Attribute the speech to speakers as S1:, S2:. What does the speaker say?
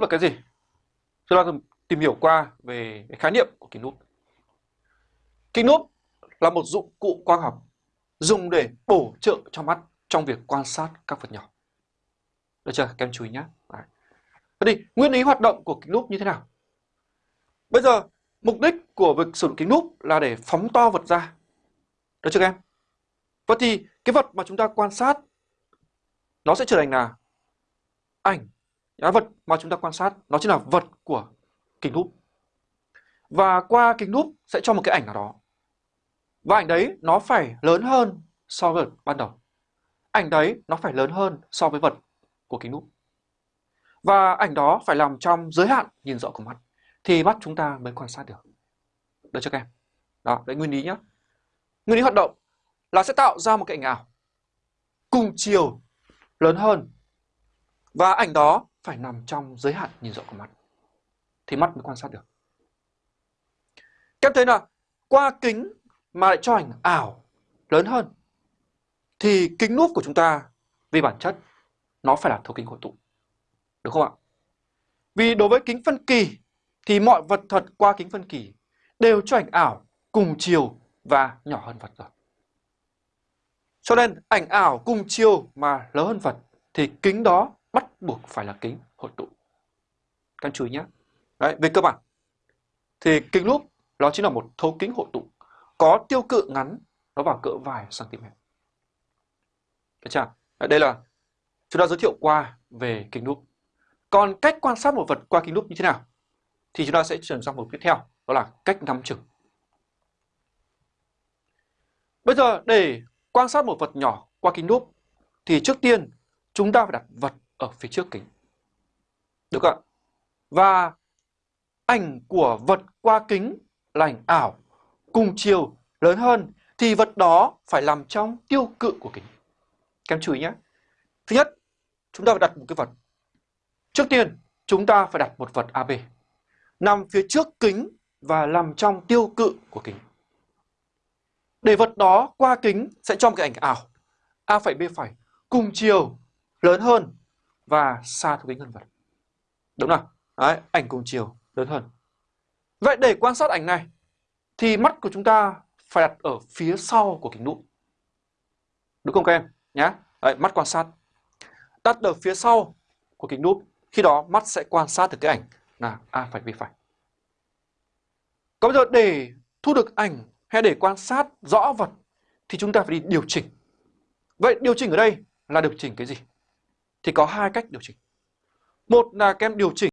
S1: nút là cái gì? Chúng ta tìm hiểu qua về khái niệm của kính nút. Kính nút là một dụng cụ quang học dùng để bổ trợ cho mắt trong việc quan sát các vật nhỏ. Được chưa? Các em chú ý nhé. Vậy thì nguyên lý hoạt động của kính núp như thế nào? Bây giờ, mục đích của việc sử dụng kính núp là để phóng to vật ra. Được chưa các em? Vậy thì cái vật mà chúng ta quan sát, nó sẽ trở thành là ảnh vật mà chúng ta quan sát, nó chính là vật của kính lúp và qua kính lúp sẽ cho một cái ảnh nào đó. Và ảnh đấy nó phải lớn hơn so với vật ban đầu. Ảnh đấy nó phải lớn hơn so với vật của kính lúp và ảnh đó phải nằm trong giới hạn nhìn rõ của mắt, thì mắt chúng ta mới quan sát được. Được chưa các em? Đó, đấy nguyên lý nhé nguyên lý hoạt động là sẽ tạo ra một cái ảnh ảo cùng chiều lớn hơn. Và ảnh đó phải nằm trong giới hạn nhìn rõ của mắt thì mắt mới quan sát được. Các em thấy là qua kính mà lại cho ảnh ảo lớn hơn, thì kính núp của chúng ta vì bản chất nó phải là thấu kính hội tụ. Được không ạ? Vì đối với kính phân kỳ, thì mọi vật thật qua kính phân kỳ đều cho ảnh ảo cùng chiều và nhỏ hơn vật rồi. Cho nên ảnh ảo cùng chiều mà lớn hơn vật, thì kính đó buộc phải là kính hội tụ. Các anh chú ý nhé. Đấy, về cơ bản thì kính lúp nó chính là một thấu kính hội tụ có tiêu cự ngắn nó vào cỡ vài cm. Được chưa? Đây là chúng ta giới thiệu qua về kính lúp. Còn cách quan sát một vật qua kính lúp như thế nào? Thì chúng ta sẽ chuyển sang một tiếp theo, đó là cách nắm chừng. Bây giờ để quan sát một vật nhỏ qua kính lúp thì trước tiên chúng ta phải đặt vật ở phía trước kính. Được ạ? Và ảnh của vật qua kính là ảnh ảo cùng chiều lớn hơn thì vật đó phải nằm trong tiêu cự của kính. Các em chú ý nhé. Thứ nhất, chúng ta phải đặt một cái vật. Trước tiên, chúng ta phải đặt một vật AB nằm phía trước kính và nằm trong tiêu cự của kính. Để vật đó qua kính sẽ cho một cái ảnh ảo A phẩy B phẩy cùng chiều lớn hơn và xa thuộc tính hơn vật. Đúng nào? Đấy, ảnh cùng chiều lớn hơn. Vậy để quan sát ảnh này thì mắt của chúng ta phải đặt ở phía sau của kính lúp Đúng không các em? Nhá. Đấy, mắt quan sát. Đặt ở phía sau của kính lúp khi đó mắt sẽ quan sát được cái ảnh là A phải B phải. Còn bây giờ để thu được ảnh hay để quan sát rõ vật thì chúng ta phải đi điều chỉnh. Vậy điều chỉnh ở đây là điều chỉnh cái gì? Thì có hai cách điều chỉnh. Một là các em điều chỉnh